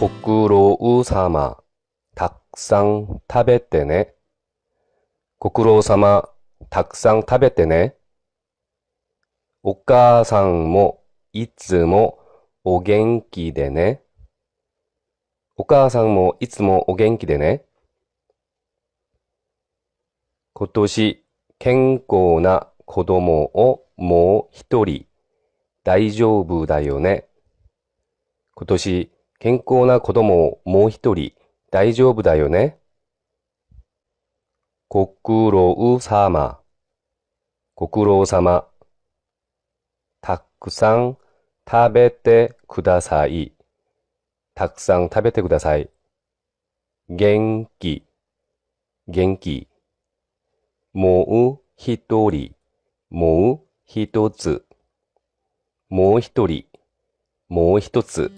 ご苦労様。たくさん食べてね。ご苦労様。たくさん食べてね。お母さんもいつもお元気でね。お母さんもいつもお元気でね。今年健康な子供をもう一人大丈夫だよね。今年健康な子供をもう一人大丈夫だよね？ご苦労様。ご苦労様。たくさん食べてください。たくさん食べてください。元気。元気。もう一人。もう一つ。もう一人。もう一つ。